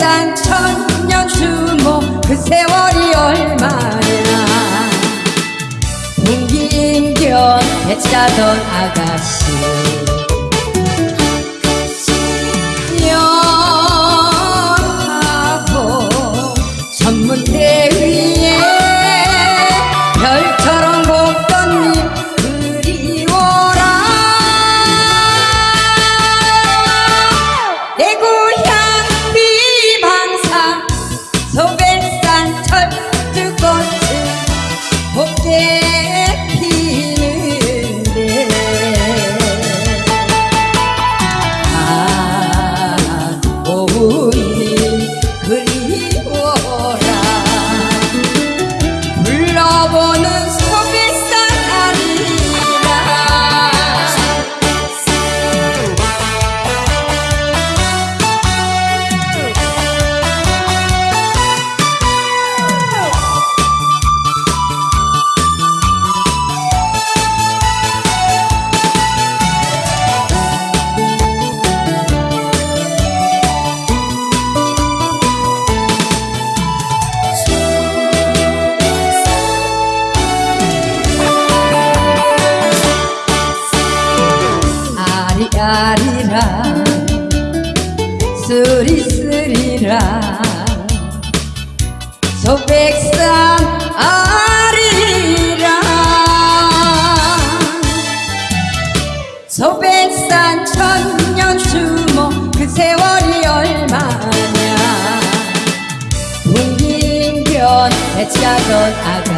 소백산 천년 주모 그 세월이 얼마냐 풍기인견 배짜던 아가씨 아리아리랑 쓰리 쓰리랑 소백산 아리랑 소백산 천년 수모 그 세월이 얼마냐. 풍긴변 배차던 아가